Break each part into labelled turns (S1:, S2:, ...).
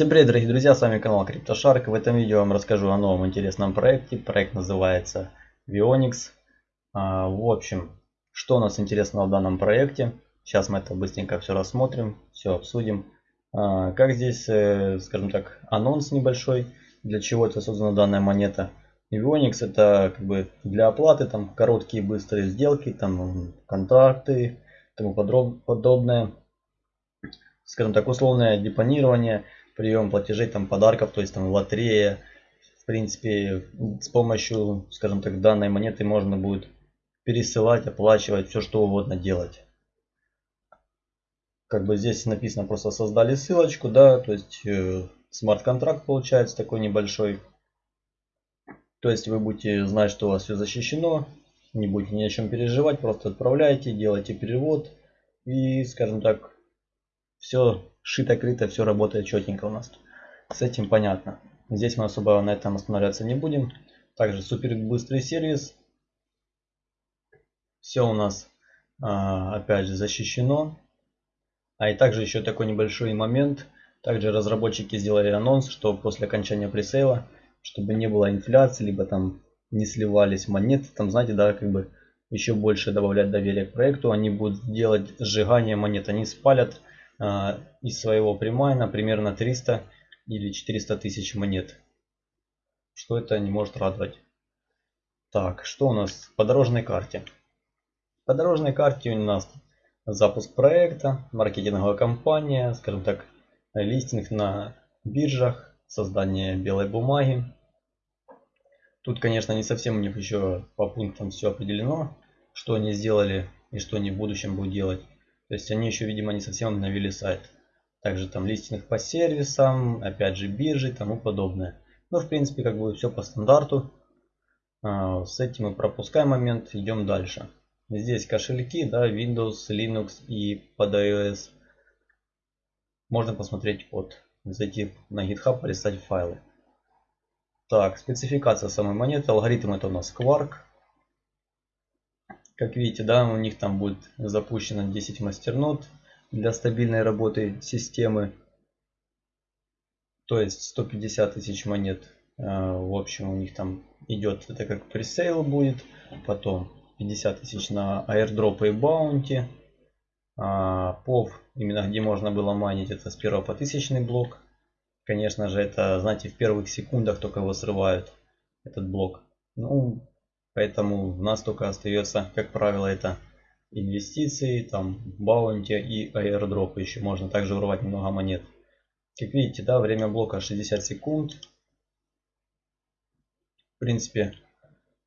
S1: Всем привет, дорогие друзья, с вами канал CryptoShark. В этом видео я вам расскажу о новом интересном проекте. Проект называется Vionix. А, в общем, что у нас интересного в данном проекте? Сейчас мы это быстренько все рассмотрим, все обсудим. А, как здесь, э, скажем так, анонс небольшой, для чего это создана данная монета. Vionix это как бы для оплаты, там короткие быстрые сделки, там контракты тому подобное. Скажем так, условное депонирование – прием платежей, там подарков, то есть там лотерея. В принципе, с помощью, скажем так, данной монеты можно будет пересылать, оплачивать, все что угодно делать. Как бы здесь написано, просто создали ссылочку, да, то есть э, смарт-контракт получается такой небольшой. То есть вы будете знать, что у вас все защищено, не будете ни о чем переживать, просто отправляете, делаете перевод и, скажем так, все шито-крыто, все работает четенько у нас. С этим понятно. Здесь мы особо на этом останавливаться не будем. Также супер быстрый сервис. Все у нас а, опять же защищено. А и также еще такой небольшой момент. Также разработчики сделали анонс, что после окончания пресейла, чтобы не было инфляции, либо там не сливались монеты, там знаете, да, как бы еще больше добавлять доверие к проекту, они будут делать сжигание монет, они спалят из своего примайна примерно 300 или 400 тысяч монет. Что это не может радовать. Так, что у нас по дорожной карте? По дорожной карте у нас запуск проекта, маркетинговая кампания, скажем так, листинг на биржах, создание белой бумаги. Тут, конечно, не совсем у них еще по пунктам все определено, что они сделали и что они в будущем будут делать. То есть они еще, видимо, не совсем обновили сайт. Также там листинг по сервисам, опять же биржи и тому подобное. Ну, в принципе, как бы все по стандарту. А, с этим мы пропускаем момент, идем дальше. Здесь кошельки, да, Windows, Linux и под iOS. Можно посмотреть код. Зайти на GitHub, полистать файлы. Так, спецификация самой монеты. Алгоритм это у нас Quark. Как видите, да, у них там будет запущено 10 мастернод для стабильной работы системы. То есть 150 тысяч монет. Э, в общем, у них там идет, это как пресейл будет. Потом 50 тысяч на airdrop и баунти. POV, именно где можно было майнить, это с первого по тысячный блок. Конечно же, это, знаете, в первых секундах только его срывают, этот блок. Ну, Поэтому у нас только остается, как правило, это инвестиции, там баунти и аирдроп. Еще можно также урвать немного монет. Как видите, да, время блока 60 секунд. В принципе,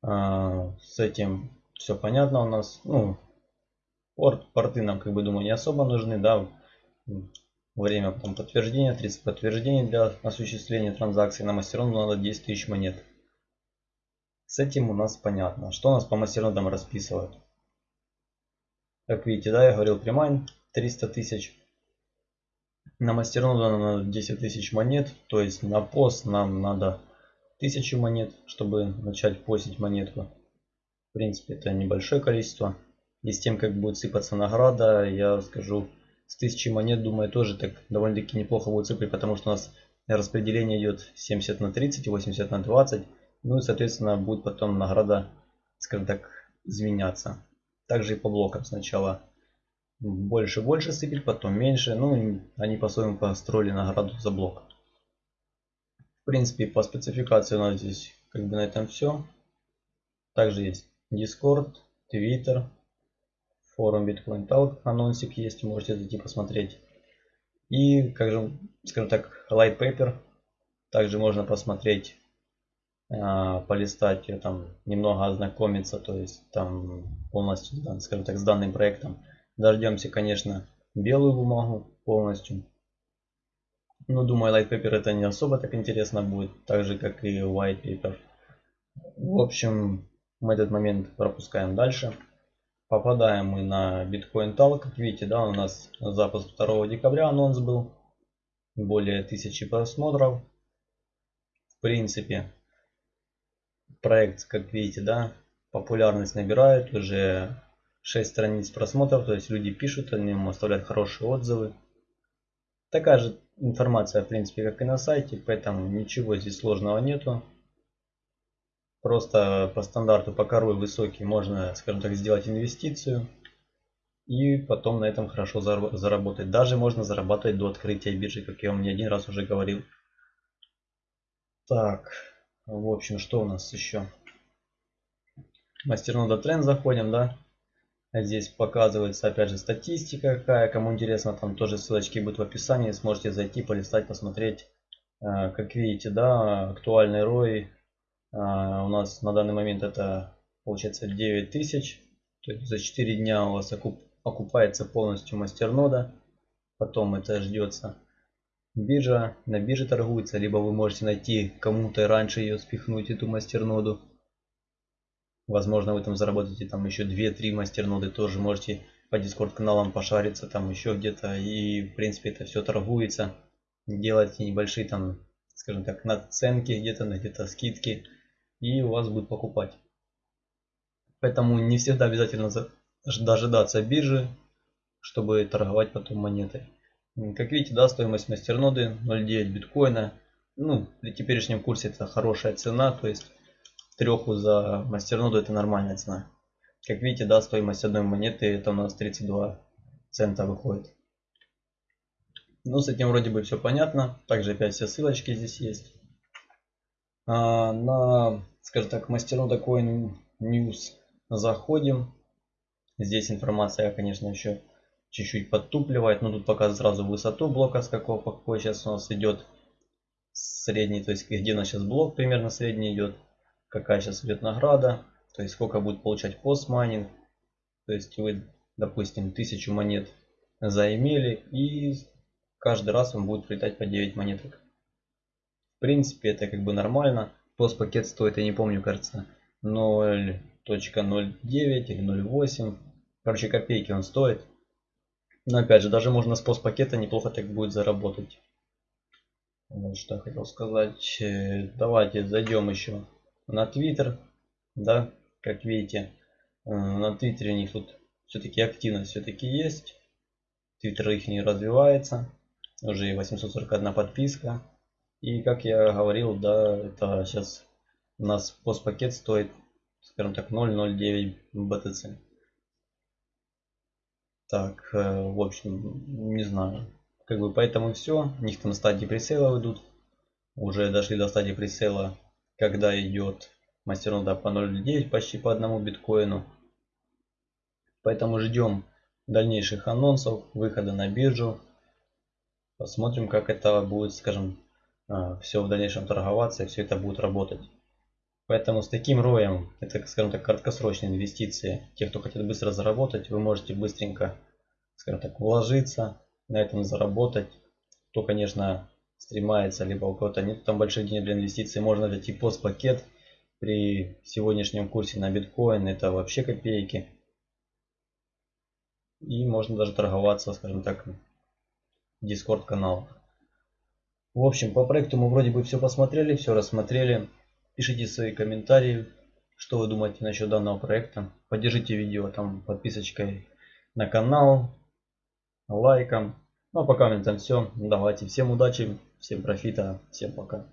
S1: а, с этим все понятно у нас. Ну, порт, порты нам, как бы, думаю, не особо нужны, да. Время там, подтверждения, 30 подтверждений для осуществления транзакций. На мастерон надо 10 тысяч монет. С этим у нас понятно. Что у нас по мастернодам расписывают? Как видите, да, я говорил примайн 300 тысяч. На мастерноду нам надо 10 тысяч монет. То есть на пост нам надо 1000 монет, чтобы начать постить монетку. В принципе, это небольшое количество. И с тем, как будет сыпаться награда, я скажу, с 1000 монет, думаю, тоже так довольно-таки неплохо будет сыпать, потому что у нас распределение идет 70 на 30, 80 на 20. Ну и, соответственно, будет потом награда, скажем так, изменяться. Также и по блокам сначала больше больше сыпет, потом меньше. Ну, они по-своему построили награду за блок. В принципе, по спецификации у нас здесь как бы на этом все. Также есть Discord, Twitter, форум Bitcoin Talk, анонсик есть, можете зайти посмотреть. И, как же, скажем так, light paper. Также можно посмотреть а, полистать, там немного ознакомиться, то есть там полностью, скажем так, с данным проектом. Дождемся, конечно, белую бумагу полностью. Но думаю, light paper это не особо так интересно будет, так же как и white paper. В общем, мы этот момент пропускаем дальше. Попадаем мы на Bitcoin Talk. Как видите, да, у нас запуск 2 декабря анонс был. Более тысячи просмотров. В принципе, проект, как видите, да, популярность набирает, уже 6 страниц просмотров, то есть люди пишут о нем, оставляют хорошие отзывы. Такая же информация, в принципе, как и на сайте, поэтому ничего здесь сложного нету. Просто по стандарту, по корой высокий, можно, скажем так, сделать инвестицию. И потом на этом хорошо заработать. Даже можно зарабатывать до открытия биржи, как я вам не один раз уже говорил. Так, в общем, что у нас еще? Мастернода тренд заходим, да? Здесь показывается опять же статистика какая. Кому интересно, там тоже ссылочки будут в описании. Сможете зайти, полистать, посмотреть. Э, как видите, да, актуальный ROI э, у нас на данный момент это получается 9000. То есть за 4 дня у вас окуп, окупается полностью мастернода. Потом это ждется биржа. На бирже торгуется. Либо вы можете найти кому-то раньше ее спихнуть, эту мастерноду. Возможно, вы там заработаете там еще 2-3 мастерноды, тоже можете по дискорд каналам пошариться там еще где-то. И в принципе это все торгуется. Делайте небольшие там, скажем так, наценки где-то, где-то скидки. И у вас будут покупать. Поэтому не всегда обязательно дожидаться биржи, чтобы торговать потом монетой. Как видите, да, стоимость мастерноды 0.9 биткоина. Ну, при теперешнем курсе это хорошая цена, то есть треху за мастерноду это нормальная цена. Как видите, да, стоимость одной монеты это у нас 32 цента выходит. Ну, с этим вроде бы все понятно. Также опять все ссылочки здесь есть. А, на, скажем так, мастернода Coin News заходим. Здесь информация, конечно, еще чуть-чуть подтупливает, но тут показывает сразу высоту блока, с какого какой сейчас у нас идет средний, то есть где у нас сейчас блок примерно средний идет какая сейчас идет награда, то есть сколько будет получать постмайнинг. То есть вы, допустим, тысячу монет заимели и каждый раз вам будет прилетать по 9 монеток. В принципе, это как бы нормально. Постпакет стоит, я не помню, кажется, 0.09 или 0.8. Короче, копейки он стоит. Но опять же, даже можно с постпакета неплохо так будет заработать. Вот что я хотел сказать. Э, давайте зайдем еще на Twitter, да, как видите, э, на Твиттере у них тут все-таки активность все-таки есть. Твиттер их не развивается, уже 841 подписка. И как я говорил, да, это сейчас у нас постпакет стоит, скажем так, 0.09 BTC. Так, э, в общем, не знаю. Как бы поэтому все. У них там стадии пресейла идут. Уже дошли до стадии пресейла когда идет мастернода по 0.9 почти по одному биткоину. Поэтому ждем дальнейших анонсов, выхода на биржу. Посмотрим, как это будет, скажем, а, все в дальнейшем торговаться и все это будет работать. Поэтому с таким роем, это, скажем так, краткосрочные инвестиции. Те, кто хотят быстро заработать, вы можете быстренько, скажем так, вложиться, на этом заработать. То, конечно, стремается, либо у кого-то нет там больших денег для инвестиций, можно взять и постпакет. При сегодняшнем курсе на биткоин это вообще копейки. И можно даже торговаться, скажем так, в дискорд канал. В общем, по проекту мы вроде бы все посмотрели, все рассмотрели. Пишите свои комментарии, что вы думаете насчет данного проекта. Поддержите видео там подписочкой на канал, лайком. Ну а пока на этом все. Давайте всем удачи, всем профита, всем пока.